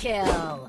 kill.